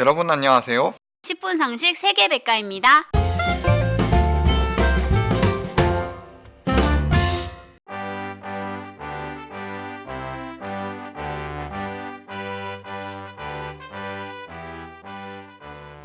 여러분 안녕하세요. 10분 상식 세계 백과입니다.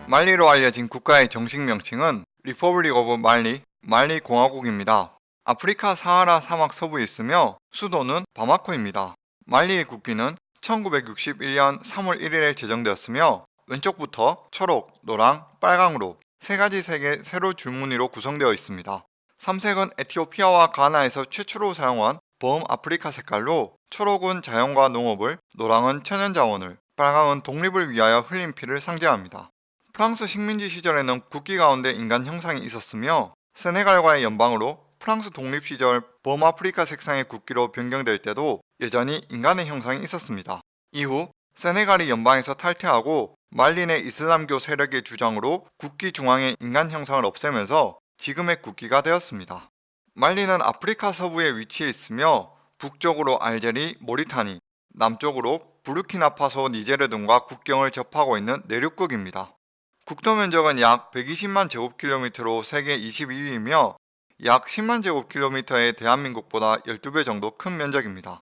말리로 알려진 국가의 정식 명칭은 Republic of Mali, 말리 공화국입니다. 아프리카 사하라 사막 서부에 있으며 수도는 바마코입니다. 말리의 국기는 1961년 3월 1일에 제정되었으며 왼쪽부터 초록, 노랑, 빨강으로 세 가지 색의 세로 줄무늬로 구성되어 있습니다. 삼색은 에티오피아와 가나에서 최초로 사용한 범 아프리카 색깔로 초록은 자연과 농업을, 노랑은 천연자원을, 빨강은 독립을 위하여 흘린 피를 상징합니다. 프랑스 식민지 시절에는 국기 가운데 인간 형상이 있었으며 세네갈과의 연방으로 프랑스 독립 시절 범아프리카 색상의 국기로 변경될 때도 여전히 인간의 형상이 있었습니다. 이후 세네갈이 연방에서 탈퇴하고 내 이슬람교 세력의 주장으로 국기 중앙의 인간 형상을 없애면서 지금의 국기가 되었습니다. 말리는 아프리카 서부에 위치해 있으며 북쪽으로 알제리, 모리타니, 남쪽으로 부르키나파소, 니제르 등과 국경을 접하고 있는 내륙국입니다. 국토 면적은 약 120만 제곱킬로미터로 세계 22위이며 약 10만 제곱킬로미터의 대한민국보다 12배 정도 큰 면적입니다.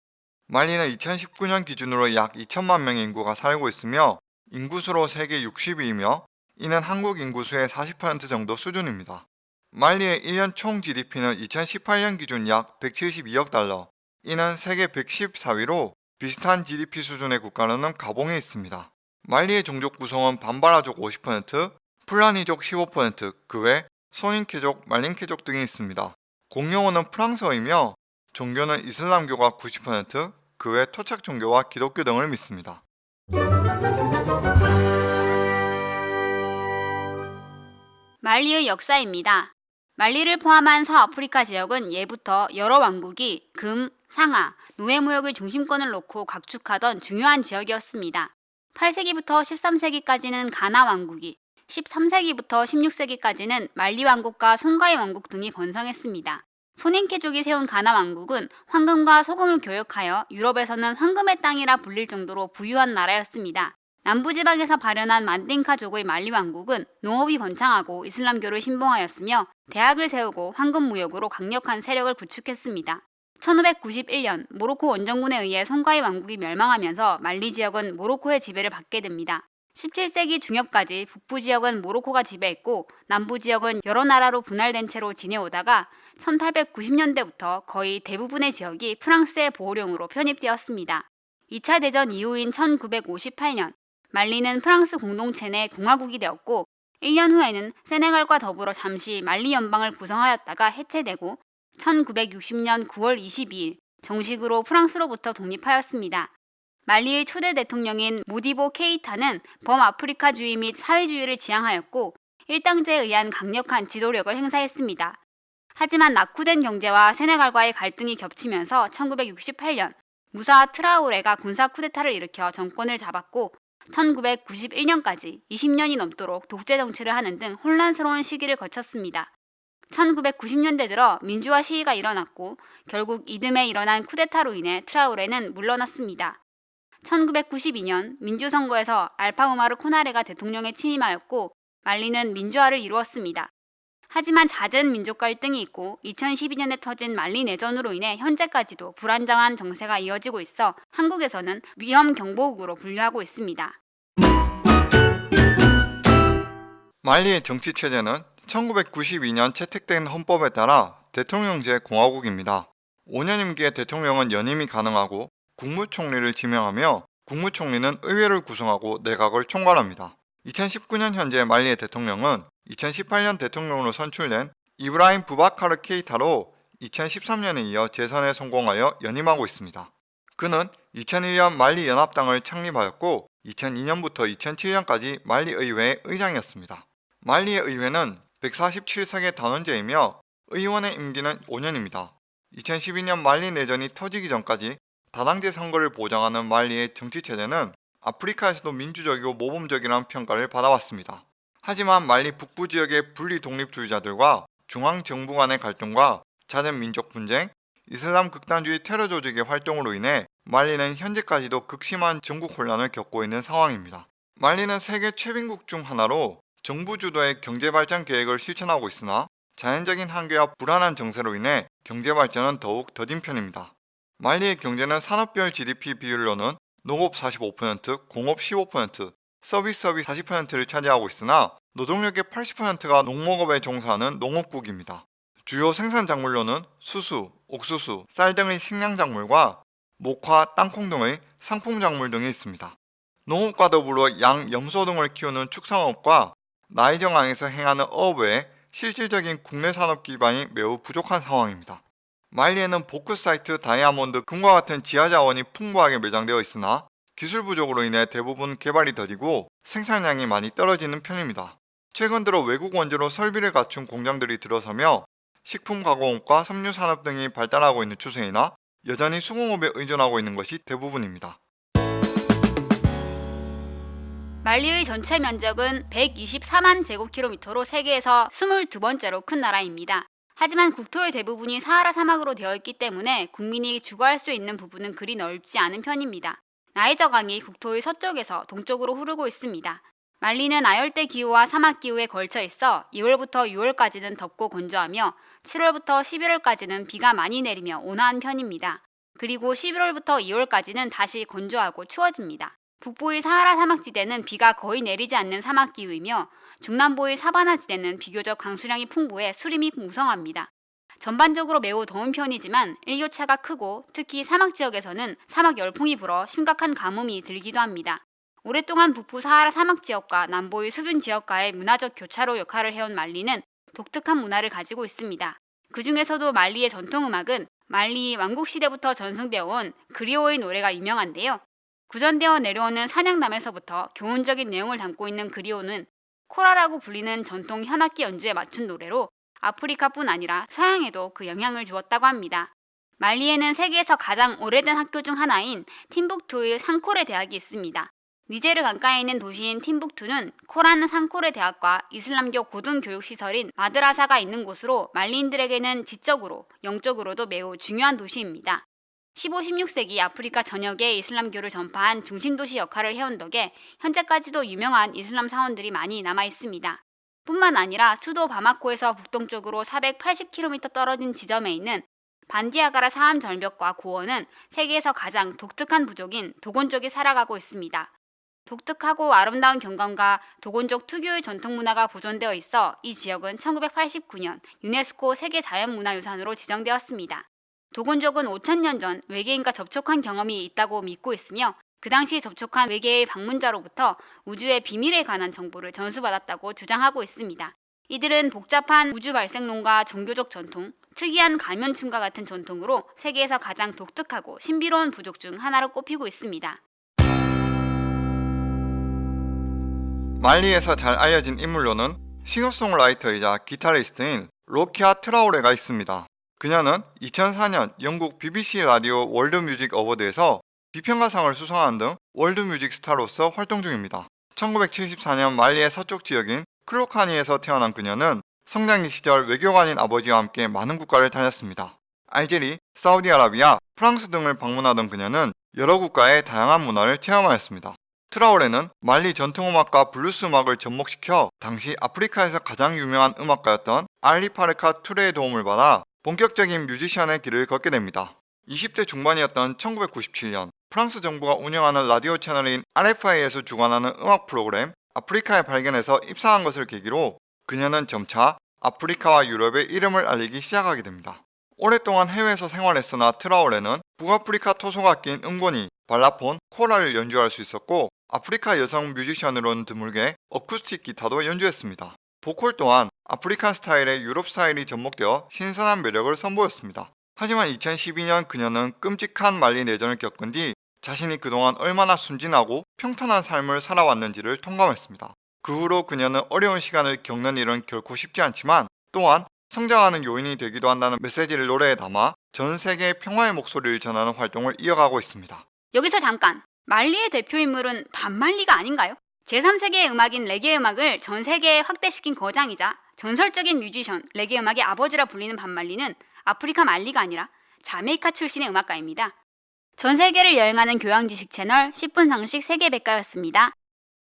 말리는 2019년 기준으로 약 2천만 명의 인구가 살고 있으며 인구수로 세계 60위이며 이는 한국 인구수의 40% 정도 수준입니다. 말리의 1년 총 GDP는 2018년 기준 약 172억 달러, 이는 세계 114위로 비슷한 GDP 수준의 국가로는 가봉에 있습니다. 말리의 종족 구성은 반바라족 50%, 플라니족 15%, 그 외 소닌케족, 말린케족 등이 있습니다. 공용어는 프랑스어이며 종교는 이슬람교가 90%, 그 외 토착 종교와 기독교 등을 믿습니다. 말리의 역사입니다. 말리를 포함한 서아프리카 지역은 예부터 여러 왕국이 금, 상하, 노예무역의 중심권을 놓고 각축하던 중요한 지역이었습니다. 8세기부터 13세기까지는 가나 왕국이, 13세기부터 16세기까지는 말리 왕국과 송가이 왕국 등이 번성했습니다. 소닌케족이 세운 가나 왕국은 황금과 소금을 교역하여 유럽에서는 황금의 땅이라 불릴 정도로 부유한 나라였습니다. 남부지방에서 발현한 만딩카족의 말리 왕국은 농업이 번창하고 이슬람교를 신봉하였으며 대학을 세우고 황금 무역으로 강력한 세력을 구축했습니다. 1591년 모로코 원정군에 의해 송가이 왕국이 멸망하면서 말리 지역은 모로코의 지배를 받게 됩니다. 17세기 중엽까지 북부 지역은 모로코가 지배했고 남부 지역은 여러 나라로 분할된 채로 지내오다가 1890년대부터 거의 대부분의 지역이 프랑스의 보호령으로 편입되었습니다. 2차 대전 이후인 1958년 말리는 프랑스 공동체 내 공화국이 되었고 1년 후에는 세네갈과 더불어 잠시 말리 연방을 구성하였다가 해체되고 1960년 9월 22일 정식으로 프랑스로부터 독립하였습니다. 말리의 초대 대통령인 모디보 케이타는 범아프리카주의 및 사회주의를 지향하였고 일당제에 의한 강력한 지도력을 행사했습니다. 하지만 낙후된 경제와 세네갈과의 갈등이 겹치면서 1968년 무사 트라우레가 군사 쿠데타를 일으켜 정권을 잡았고 1991년까지 20년이 넘도록 독재 정치를 하는 등 혼란스러운 시기를 거쳤습니다. 1990년대 들어 민주화 시위가 일어났고 결국 이듬해 일어난 쿠데타로 인해 트라우레는 물러났습니다. 1992년 민주선거에서 알파우마르 코나레가 대통령에 취임하였고 말리는 민주화를 이루었습니다. 하지만 잦은 민족 갈등이 있고 2012년에 터진 말리 내전으로 인해 현재까지도 불안정한 정세가 이어지고 있어 한국에서는 위험 경보국으로 분류하고 있습니다. 말리의 정치 체제는 1992년 채택된 헌법에 따라 대통령제 공화국입니다. 5년 임기의 대통령은 연임이 가능하고 국무총리를 지명하며 국무총리는 의회를 구성하고 내각을 총괄합니다. 2019년 현재 말리의 대통령은 2018년 대통령으로 선출된 이브라임 부바카르 케이타로 2013년에 이어 재선에 성공하여 연임하고 있습니다. 그는 2001년 말리 연합당을 창립하였고 2002년부터 2007년까지 말리 의회의 의장이었습니다. 말리의 의회는 147석의 단원제이며 의원의 임기는 5년입니다. 2012년 말리 내전이 터지기 전까지 다당제 선거를 보장하는 말리의 정치체제는 아프리카에서도 민주적이고 모범적이라는 평가를 받아왔습니다. 하지만 말리 북부 지역의 분리 독립주의자들과 중앙 정부 간의 갈등과 잦은 민족 분쟁, 이슬람 극단주의 테러 조직의 활동으로 인해 말리는 현재까지도 극심한 전국 혼란을 겪고 있는 상황입니다. 말리는 세계 최빈국 중 하나로 정부 주도의 경제 발전 계획을 실천하고 있으나 자연적인 한계와 불안한 정세로 인해 경제 발전은 더욱 더딘 편입니다. 말리의 경제는 산업별 GDP 비율로는 농업 45%, 공업 15%, 서비스업이 40%를 차지하고 있으나 노동력의 80%가 농목업에 종사하는 농업국입니다. 주요 생산 작물로는 수수, 옥수수, 쌀 등의 식량 작물과 목화, 땅콩 등의 상품 작물 등이 있습니다. 농업과 더불어 양, 염소 등을 키우는 축산업과 나이정항에서 행하는 어업 외에 실질적인 국내 산업 기반이 매우 부족한 상황입니다. 말리에는 보크 사이트, 다이아몬드, 금과 같은 지하 자원이 풍부하게 매장되어 있으나 기술 부족으로 인해 대부분 개발이 더디고 생산량이 많이 떨어지는 편입니다. 최근 들어 외국 원조로 설비를 갖춘 공장들이 들어서며 식품 가공업과 섬유 산업 등이 발달하고 있는 추세이나 여전히 수공업에 의존하고 있는 것이 대부분입니다. 말리의 전체 면적은 124만 제곱킬로미터로 세계에서 22번째로 큰 나라입니다. 하지만 국토의 대부분이 사하라 사막으로 되어 있기 때문에 국민이 주거할 수 있는 부분은 그리 넓지 않은 편입니다. 나이저 강이 국토의 서쪽에서 동쪽으로 흐르고 있습니다. 말리는 아열대 기후와 사막 기후에 걸쳐 있어 2월부터 6월까지는 덥고 건조하며 7월부터 11월까지는 비가 많이 내리며 온화한 편입니다. 그리고 11월부터 2월까지는 다시 건조하고 추워집니다. 북부의 사하라 사막지대는 비가 거의 내리지 않는 사막 기후이며 중남부의 사바나 지대는 비교적 강수량이 풍부해 수림이 무성합니다. 전반적으로 매우 더운 편이지만 일교차가 크고 특히 사막 지역에서는 사막 열풍이 불어 심각한 가뭄이 들기도 합니다. 오랫동안 북부 사하라 사막 지역과 남부의 수분 지역과의 문화적 교차로 역할을 해온 말리는 독특한 문화를 가지고 있습니다. 그 중에서도 말리의 전통 음악은 말리 왕국 시대부터 전승되어 온 그리오의 노래가 유명한데요. 구전되어 내려오는 사냥남에서부터 교훈적인 내용을 담고 있는 그리오는 코라라고 불리는 전통 현악기 연주에 맞춘 노래로 아프리카뿐 아니라 서양에도 그 영향을 주었다고 합니다. 말리에는 세계에서 가장 오래된 학교 중 하나인 팀북투의 상코레 대학이 있습니다. 니제르 강가에 있는 도시인 팀북투는 코라는 상코레 대학과 이슬람교 고등교육시설인 마드라사가 있는 곳으로 말리인들에게는 지적으로 영적으로도 매우 중요한 도시입니다. 15, 16세기 아프리카 전역에 이슬람교를 전파한 중심도시 역할을 해온 덕에 현재까지도 유명한 이슬람 사원들이 많이 남아 있습니다. 뿐만 아니라 수도 바마코에서 북동쪽으로 480km 떨어진 지점에 있는 반디아가라 사암 절벽과 고원은 세계에서 가장 독특한 부족인 도곤족이 살아가고 있습니다. 독특하고 아름다운 경관과 도곤족 특유의 전통 문화가 보존되어 있어 이 지역은 1989년 유네스코 세계 자연문화유산으로 지정되었습니다. 도곤족은 5천년 전 외계인과 접촉한 경험이 있다고 믿고 있으며 그 당시 접촉한 외계의 방문자로부터 우주의 비밀에 관한 정보를 전수받았다고 주장하고 있습니다. 이들은 복잡한 우주 발생론과 종교적 전통, 특이한 가면춤과 같은 전통으로 세계에서 가장 독특하고 신비로운 부족 중 하나로 꼽히고 있습니다. 말리에서 잘 알려진 인물로는 싱어송라이터이자 기타리스트인 로키아 트라우레가 있습니다. 그녀는 2004년 영국 BBC 라디오 world music award에서 비평가상을 수상한 등 world music 스타로서 활동 중입니다. 1974년 말리의 서쪽 지역인 콜로카니에서 태어난 그녀는 성장기 시절 외교관인 아버지와 함께 많은 국가를 다녔습니다. 알제리, 사우디아라비아, 프랑스 등을 방문하던 그녀는 여러 국가의 다양한 문화를 체험하였습니다. 트라오레는 말리 전통음악과 블루스 음악을 접목시켜 당시 아프리카에서 가장 유명한 음악가였던 알리 파르카 투레의 도움을 받아 본격적인 뮤지션의 길을 걷게 됩니다. 20대 중반이었던 1997년 프랑스 정부가 운영하는 라디오 채널인 RFI에서 주관하는 음악 프로그램 아프리카의 발견에서 입상한 것을 계기로 그녀는 점차 아프리카와 유럽에 이름을 알리기 시작하게 됩니다. 오랫동안 해외에서 생활했으나 트라오레는 북아프리카 토속악기인 응고니, 발라폰, 코라를 연주할 수 있었고 아프리카 여성 뮤지션으로는 드물게 어쿠스틱 기타도 연주했습니다. 보컬 또한 African 스타일에 유럽 스타일이 접목되어 신선한 매력을 선보였습니다. 하지만 2012년 그녀는 끔찍한 말리 내전을 겪은 뒤 자신이 그동안 얼마나 순진하고 평탄한 삶을 살아왔는지를 통감했습니다. 그 후로 그녀는 어려운 시간을 겪는 일은 결코 쉽지 않지만 또한 성장하는 요인이 되기도 한다는 메시지를 노래에 담아 전 세계의 평화의 목소리를 전하는 활동을 이어가고 있습니다. 여기서 잠깐! 말리의 대표 인물은 반말리가 아닌가요? 제3세계의 음악인 레게 음악을 전 세계에 확대시킨 거장이자 전설적인 뮤지션 레게 음악의 아버지라 불리는 반말리는 아프리카 말리가 아니라 자메이카 출신의 음악가입니다. 전 세계를 여행하는 교양 지식 채널 10분 상식 세계 백과였습니다.